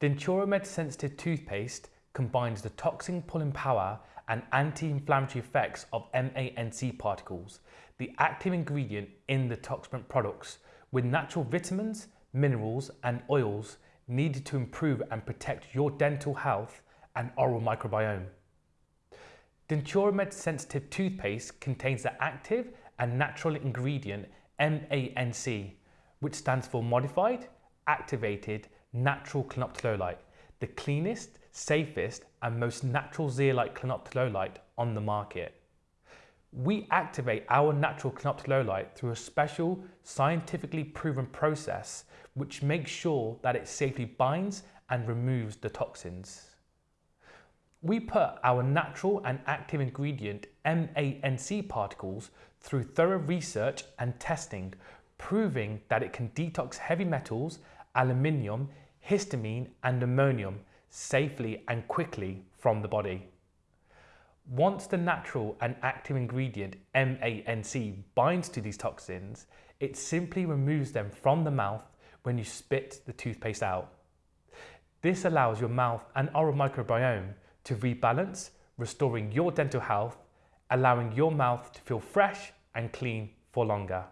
Denturamed Sensitive Toothpaste combines the toxin pulling power and anti-inflammatory effects of MANC particles, the active ingredient in the Toxaprevent products, with natural vitamins, minerals and oils needed to improve and protect your dental health and oral microbiome. Denturamed Sensitive Toothpaste contains the active and natural ingredient MANC, which stands for Modified Activated Natural Clinoptilolite, the cleanest, safest and most natural zeolite clinoptilolite on the market. We activate our natural clinoptilolite through a special scientifically proven process which makes sure that it safely binds and removes the toxins. We put our natural and active ingredient MANC particles through thorough research and testing, proving that it can detox heavy metals, aluminium, histamine and ammonium safely and quickly from the body. Once the natural and active ingredient MANC binds to these toxins, it simply removes them from the mouth when you spit the toothpaste out. This allows your mouth and oral microbiome to rebalance, restoring your dental health, allowing your mouth to feel fresh and clean for longer.